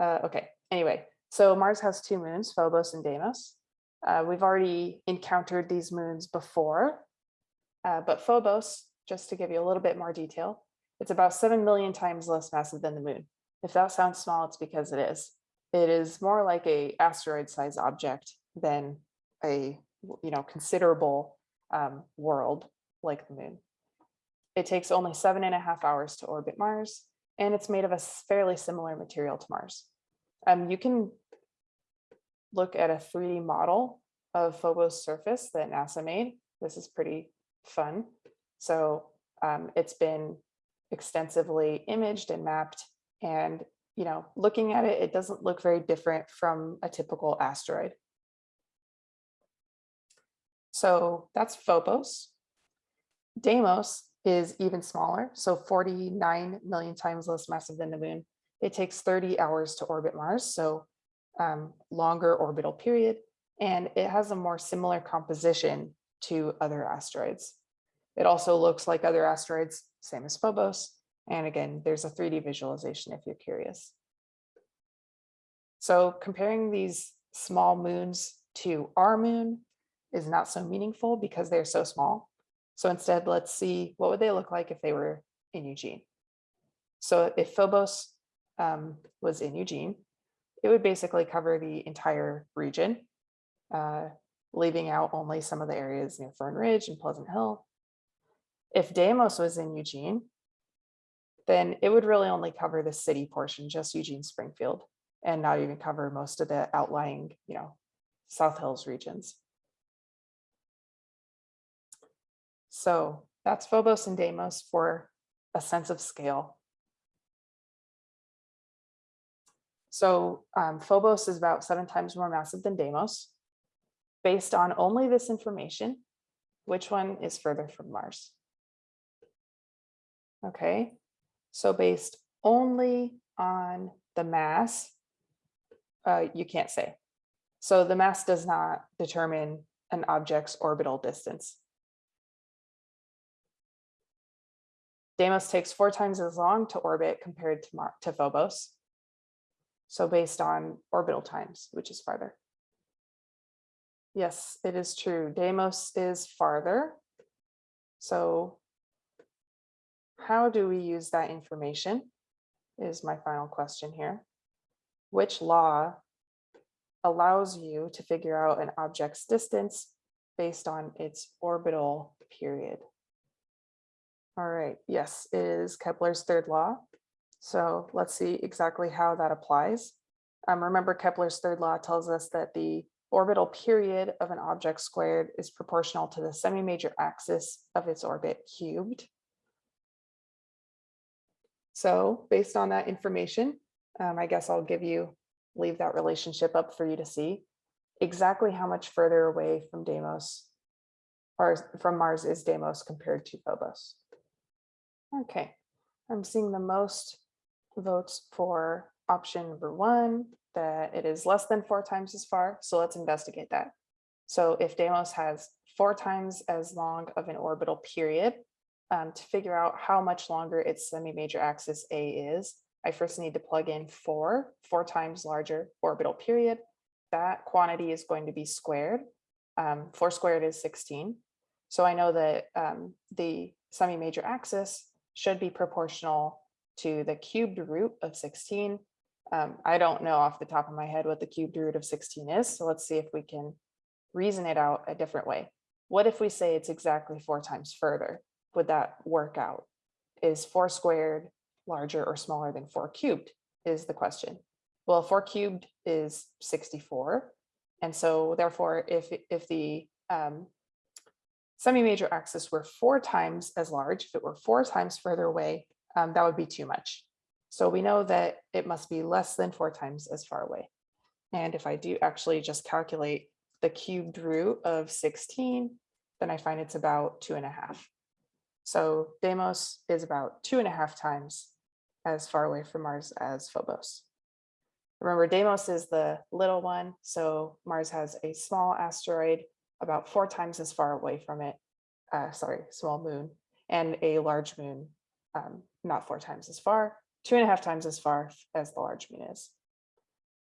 Uh, okay, anyway, so Mars has two moons, Phobos and Deimos. Uh, we've already encountered these moons before, uh, but Phobos, just to give you a little bit more detail, it's about 7 million times less massive than the moon. If that sounds small, it's because it is. It is more like a asteroid sized object than a you know considerable um, world like the moon. It takes only seven and a half hours to orbit Mars, and it's made of a fairly similar material to Mars. Um, you can look at a 3D model of Phobos surface that NASA made. This is pretty fun. So um, it's been extensively imaged and mapped and you know, looking at it, it doesn't look very different from a typical asteroid. So that's Phobos. Deimos is even smaller, so 49 million times less massive than the moon. It takes 30 hours to orbit Mars, so um, longer orbital period, and it has a more similar composition to other asteroids. It also looks like other asteroids, same as Phobos, and again, there's a 3D visualization if you're curious. So comparing these small moons to our moon is not so meaningful because they're so small. So instead, let's see what would they look like if they were in Eugene. So if Phobos um, was in Eugene, it would basically cover the entire region, uh, leaving out only some of the areas near Fern Ridge and Pleasant Hill. If Deimos was in Eugene, then it would really only cover the city portion, just Eugene Springfield, and not even cover most of the outlying, you know, South Hills regions. So that's Phobos and Deimos for a sense of scale. So um, Phobos is about seven times more massive than Deimos. Based on only this information, which one is further from Mars? Okay, so based only on the mass, uh, you can't say. So the mass does not determine an object's orbital distance. Deimos takes four times as long to orbit compared to, Mar to Phobos. So based on orbital times, which is farther. Yes, it is true. Deimos is farther. So how do we use that information is my final question here. Which law allows you to figure out an object's distance based on its orbital period? All right, yes, it is Kepler's third law. So let's see exactly how that applies. Um, remember Kepler's third law tells us that the orbital period of an object squared is proportional to the semi-major axis of its orbit cubed. So based on that information, um, I guess I'll give you, leave that relationship up for you to see exactly how much further away from Deimos or from Mars is Deimos compared to Phobos. Okay, I'm seeing the most votes for option number one, that it is less than four times as far. So let's investigate that. So if Deimos has four times as long of an orbital period um, to figure out how much longer its semi-major axis A is, I first need to plug in four, four times larger orbital period. That quantity is going to be squared. Um, four squared is 16. So I know that um, the semi-major axis should be proportional to the cubed root of 16. Um, I don't know off the top of my head what the cubed root of 16 is. So let's see if we can reason it out a different way. What if we say it's exactly four times further? would that work out? Is four squared larger or smaller than four cubed is the question. Well, four cubed is 64. And so therefore, if, if the um, semi-major axis were four times as large, if it were four times further away, um, that would be too much. So we know that it must be less than four times as far away. And if I do actually just calculate the cubed root of 16, then I find it's about two and a half. So Deimos is about two and a half times as far away from Mars as Phobos. Remember, Deimos is the little one, so Mars has a small asteroid about four times as far away from it, uh, sorry, small moon, and a large moon, um, not four times as far, two and a half times as far as the large moon is.